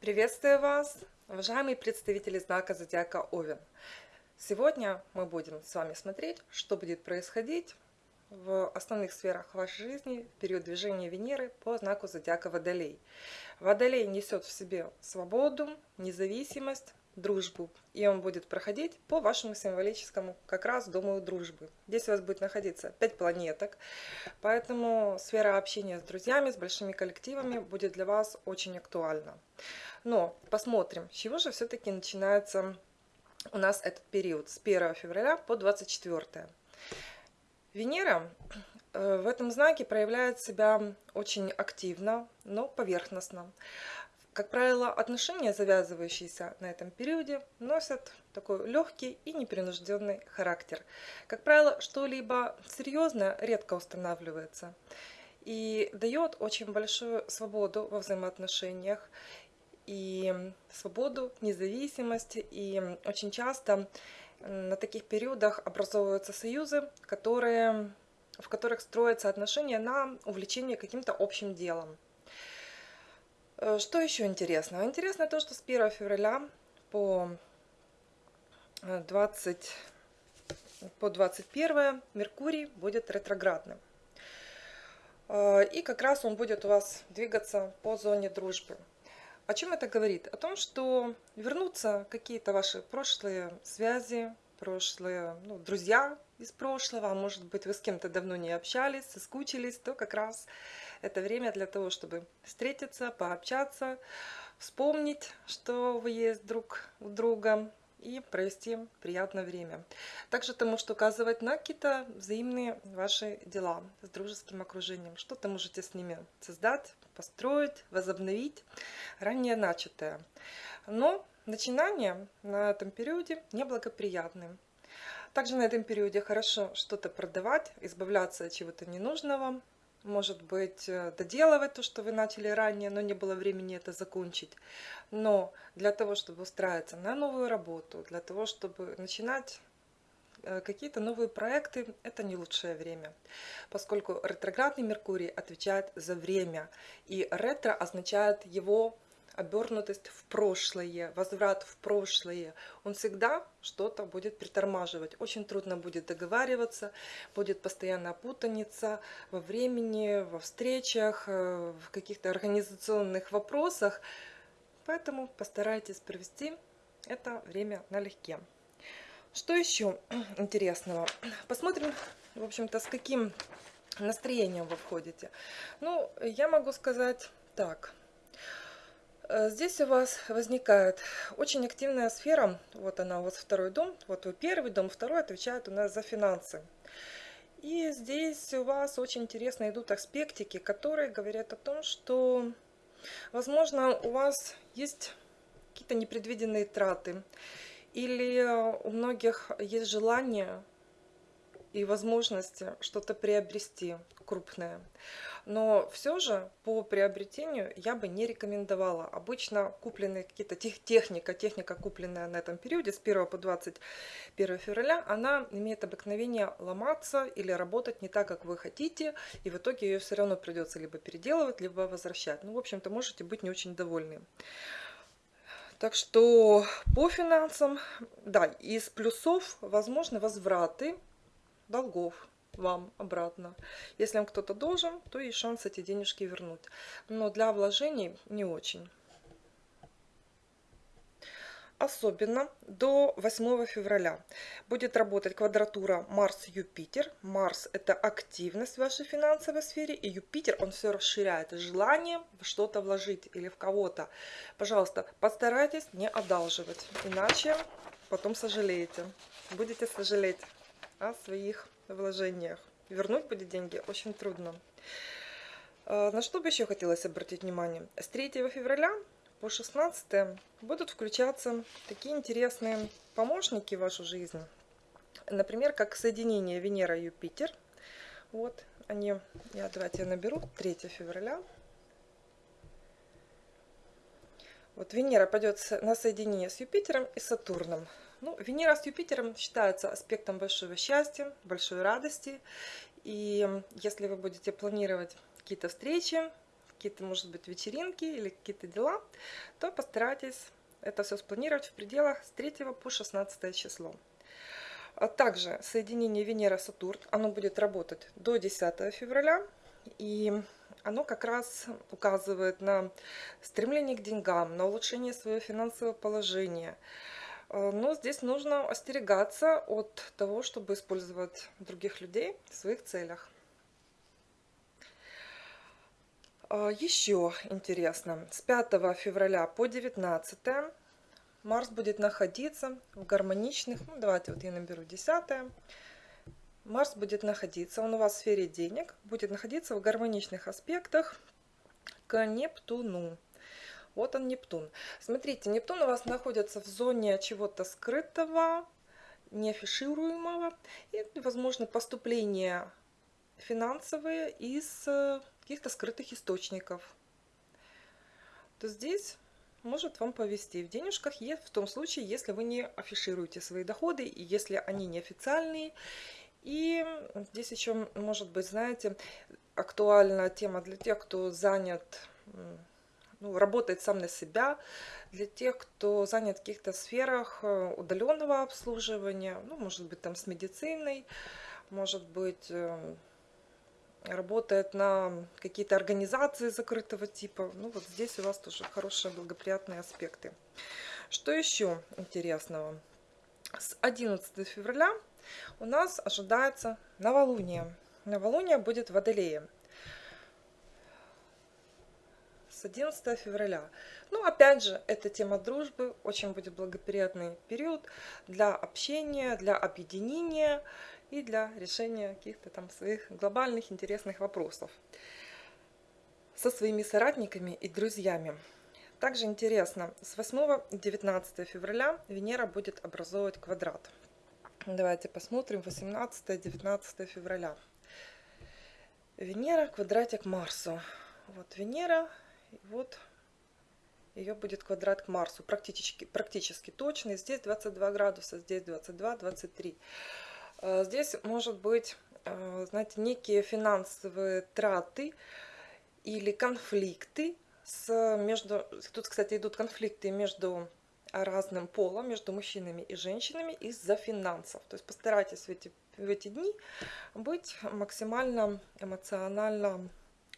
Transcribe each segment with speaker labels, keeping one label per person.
Speaker 1: Приветствую вас, уважаемые представители знака Зодиака Овен. Сегодня мы будем с вами смотреть, что будет происходить в основных сферах вашей жизни в период движения Венеры по знаку Зодиака Водолей. Водолей несет в себе свободу, независимость, дружбу. И он будет проходить по вашему символическому как раз дому дружбы. Здесь у вас будет находиться 5 планеток, поэтому сфера общения с друзьями, с большими коллективами будет для вас очень актуальна. Но посмотрим, с чего же все-таки начинается у нас этот период с 1 февраля по 24. Венера э, в этом знаке проявляет себя очень активно, но поверхностно. Как правило, отношения, завязывающиеся на этом периоде, носят такой легкий и непринужденный характер. Как правило, что-либо серьезное редко устанавливается и дает очень большую свободу во взаимоотношениях и свободу, независимость. И очень часто на таких периодах образовываются союзы, которые, в которых строятся отношения на увлечение каким-то общим делом. Э, что еще интересно? Интересно то, что с 1 февраля по 20 э, по 21 Меркурий будет ретроградным. Э, и как раз он будет у вас двигаться по зоне дружбы. О чем это говорит? О том, что вернутся какие-то ваши прошлые связи, прошлые ну, друзья из прошлого, а может быть вы с кем-то давно не общались, соскучились, то как раз это время для того, чтобы встретиться, пообщаться, вспомнить, что вы есть друг у друга и провести приятное время. Также это может указывать на какие-то взаимные ваши дела с дружеским окружением. Что-то можете с ними создать, построить, возобновить ранее начатое. Но начинание на этом периоде неблагоприятным. Также на этом периоде хорошо что-то продавать, избавляться от чего-то ненужного, может быть, э, доделывать то, что вы начали ранее, но не было времени это закончить. Но для того, чтобы устраиваться на новую работу, для того, чтобы начинать э, какие-то новые проекты, это не лучшее время, поскольку ретроградный Меркурий отвечает за время, и ретро означает его обернутость в прошлое, возврат в прошлое, он всегда что-то будет притормаживать. Очень трудно будет договариваться, будет постоянно путаница во времени, во встречах, э, в каких-то организационных вопросах. Поэтому постарайтесь провести это время налегке. Что еще интересного? Посмотрим, в общем-то, с каким настроением вы входите. Ну, я могу сказать так – здесь у вас возникает очень активная сфера, вот она у вас второй дом, вот вы первый дом, второй отвечает у нас за финансы. И здесь у вас очень интересно идут аспектики, которые говорят о том, что, возможно, у вас есть какие-то непредвиденные траты, или у многих есть желание и возможности что-то приобрести крупное. Но все же по приобретению я бы не рекомендовала. Обычно купленные какие-то тех, техника, техника, купленная на этом периоде с 1 по 21 февраля, она имеет обыкновение ломаться или работать не так, как вы хотите, и в итоге ее все равно придется либо переделывать, либо возвращать. Ну, в общем-то, можете быть не очень довольны. Так что по финансам, да, из плюсов возможны возвраты долгов вам обратно. Если вам кто-то должен, то есть шанс эти денежки вернуть. Но для вложений не очень. Особенно до 8 февраля будет работать квадратура Марс-Юпитер. Марс – это активность в вашей финансовой сфере, и Юпитер, он все расширяет желание в что-то вложить или в кого-то. Пожалуйста, постарайтесь не одалживать, иначе потом сожалеете. Будете сожалеть о своих вложениях. Вернуть будет деньги очень трудно. А, на что бы еще хотелось обратить внимание? С 3 февраля по 16 будут включаться такие интересные помощники в вашу жизнь. Например, как соединение Венера-Юпитер. Вот они, я, давайте я наберу, 3 февраля. Вот Венера пойдет на соединение с Юпитером и Сатурном. Ну, Венера с Юпитером считается аспектом большого счастья, большой радости. И если вы будете планировать какие-то встречи, какие-то, может быть, вечеринки или какие-то дела, то постарайтесь это все спланировать в пределах с 3 по 16 число. А также соединение Венера-Сатурн, оно будет работать до 10 февраля, и оно как раз указывает на стремление к деньгам, на улучшение своего финансового положения. А, но здесь нужно остерегаться от того, чтобы использовать других людей в своих целях. А, Еще интересно, с 5 февраля по 19 Марс будет находиться в гармоничных, ну давайте вот я наберу 10 Марс будет находиться, он у вас в сфере денег, будет находиться в гармоничных аспектах к Нептуну. Вот он Нептун. Смотрите, Нептун у вас находится в зоне чего-то скрытого, неафишируемого и, возможно, поступления финансовые из э, каких-то скрытых источников. То здесь может вам повести. В денежках в том случае, если вы не афишируете свои доходы, и если они неофициальные. И здесь еще, может быть, знаете, актуальная тема для тех, кто занят, ну, работает сам на себя, для тех, кто занят в каких-то сферах э, удаленного обслуживания, ну, может быть, там с медициной, может быть, э, работает на какие-то организации закрытого типа. Ну вот здесь у вас тоже хорошие благоприятные аспекты. Что еще интересного? С 11 февраля у нас ожидается новолуние. Новолуние будет в Водолее. С 11 февраля. Ну, опять же, это тема дружбы. Очень будет благоприятный период для общения, для объединения и для решения каких-то там своих глобальных интересных вопросов со своими соратниками и друзьями. Также интересно, с 8 и 19 февраля Венера будет образовывать квадрат. Давайте посмотрим 18-19 февраля. Венера квадратик Марсу. Вот Венера, вот ее будет квадрат к Марсу, практически, практически точный. Здесь 22 градуса, здесь 22-23. Э, здесь может быть, э, знаете, некие финансовые траты или конфликты с между... Тут, кстати, идут конфликты между разным полом, между мужчинами и женщинами из-за финансов. То есть постарайтесь в эти, в эти дни быть максимально эмоционально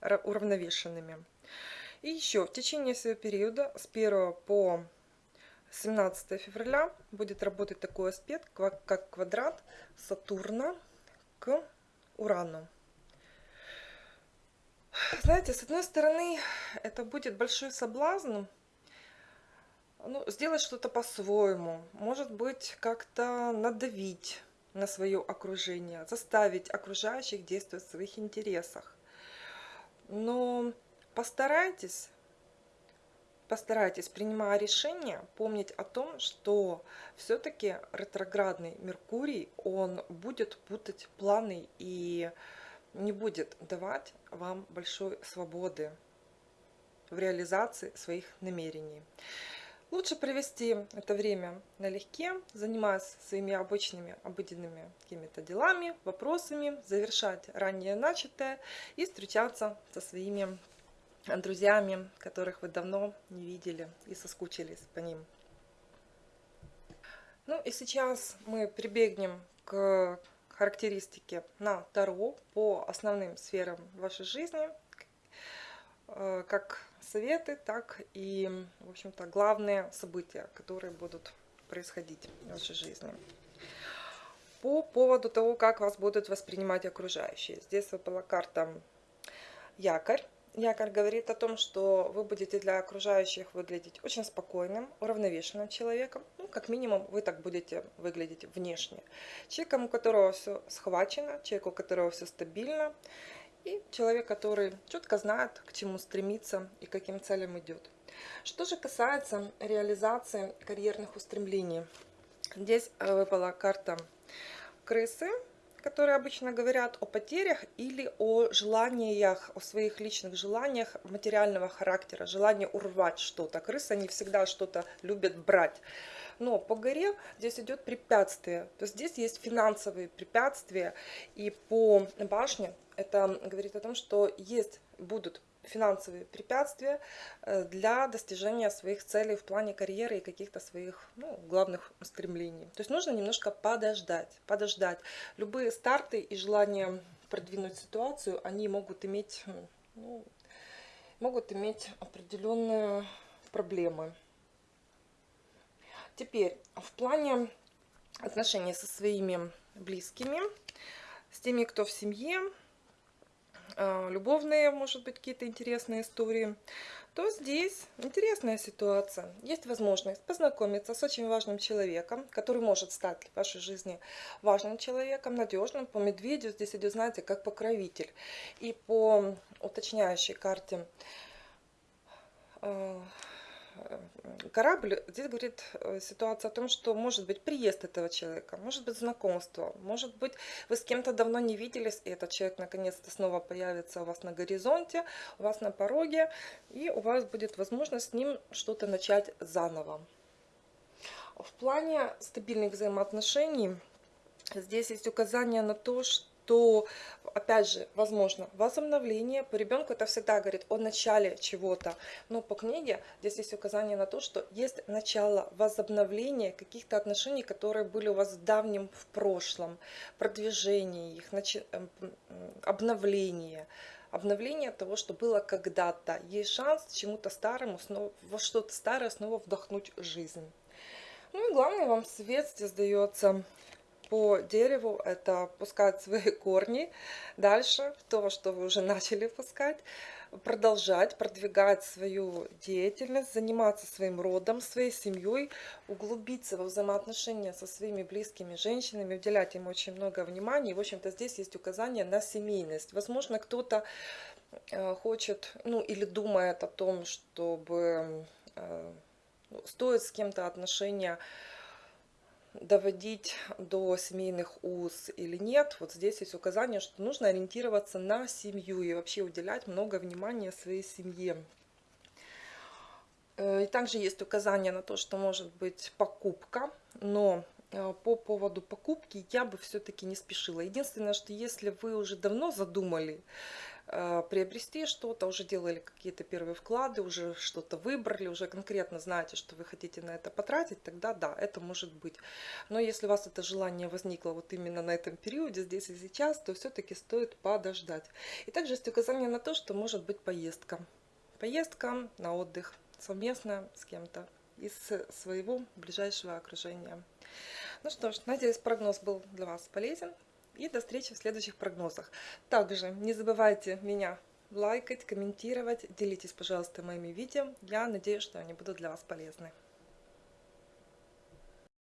Speaker 1: уравновешенными. И еще в течение всего периода с 1 по 17 февраля будет работать такой аспект, как квадрат Сатурна к Урану. Знаете, с одной стороны, это будет большой соблазн ну, сделать что-то по-своему, может быть, как-то надавить на свое окружение, заставить окружающих действовать в своих интересах. Но постарайтесь постарайтесь, принимая решение, помнить о том, что все-таки ретроградный Меркурий, он будет путать планы и не будет давать вам большой свободы в реализации своих намерений. Лучше провести это время налегке, занимаясь своими обычными, обыденными какими-то делами, вопросами, завершать ранее начатое и встречаться со своими друзьями, которых вы давно не видели и соскучились по ним. Ну и сейчас мы прибегнем к характеристике на Таро по основным сферам вашей жизни, э, как советы, так и, в общем-то, главные события, которые будут происходить в вашей жизни. По поводу того, как вас будут воспринимать окружающие. Здесь выпала карта якорь якорь говорит о том, что вы будете для окружающих выглядеть очень спокойным, уравновешенным человеком. Ну, как минимум, вы так будете выглядеть внешне. Человеком, у которого все схвачено, человек, у которого все стабильно. И человек, который четко знает, к чему стремиться и каким целям идет. Что же касается реализации карьерных устремлений. Здесь э, выпала карта крысы которые обычно говорят о потерях или о желаниях, о своих личных желаниях материального характера, желание урвать что-то. Крысы не всегда что-то любят брать. Но по горе здесь идет препятствие. То есть здесь есть финансовые препятствия. И по башне это говорит о том, что есть, будут финансовые препятствия э, для достижения своих целей в плане карьеры и каких-то своих ну, главных стремлений. То есть нужно немножко подождать, подождать. Любые старты и желание продвинуть ситуацию, они могут иметь, ну, могут иметь определенные проблемы. Теперь в плане отношений со своими близкими, с теми, кто в семье, любовные, может быть, какие-то интересные истории, то здесь интересная ситуация. Есть возможность познакомиться с очень важным человеком, который может стать в вашей жизни важным человеком, надежным. По медведю здесь идет, знаете, как покровитель. И по уточняющей карте а, корабль, здесь говорит э, ситуация о том, что может быть приезд этого человека, может быть знакомство, может быть вы с кем-то давно не виделись, и этот человек наконец-то снова появится у вас на горизонте, у вас на пороге, и у вас будет возможность с ним что-то начать заново. В плане стабильных взаимоотношений здесь есть указание на то, что то, опять же, возможно, возобновление. По ребенку это всегда говорит о начале чего-то. Но по книге здесь есть указание на то, что есть начало возобновления каких-то отношений, которые были у вас в давнем, в прошлом, продвижение их, начи... Эм, обновление обновление того, что было когда-то. Есть шанс чему-то старому, во что-то старое снова вдохнуть жизнь. Ну и главный вам свет здесь дается по дереву это пускать свои корни дальше, то, что вы уже начали пускать, продолжать, продвигать свою деятельность, заниматься своим родом, своей семьей, углубиться во взаимоотношения со своими близкими женщинами, уделять им очень много внимания. И, в общем-то, здесь есть указание на семейность. Возможно, кто-то э, хочет, ну, или думает о том, чтобы э, ну, стоит с кем-то отношения доводить до семейных уз или нет. Вот здесь есть указание, что нужно ориентироваться на семью и вообще уделять много внимания своей семье. Э, и также есть указание на то, что может быть покупка, но э, по поводу покупки я бы все-таки не спешила. Единственное, что если вы уже давно задумали приобрести что-то, уже делали какие-то первые вклады, уже что-то выбрали, уже конкретно знаете, что вы хотите на это потратить, тогда да, это может быть. Но если у вас это желание возникло вот именно на этом периоде, здесь и сейчас, то все-таки стоит подождать. И также есть указание на то, что может быть поездка. Поездка на отдых совместно с кем-то из своего ближайшего окружения. Ну что ж, надеюсь, прогноз был для вас полезен. И до встречи в следующих прогнозах. Также не забывайте меня лайкать, комментировать, делитесь, пожалуйста, моими видео. Я надеюсь, что они будут для вас полезны.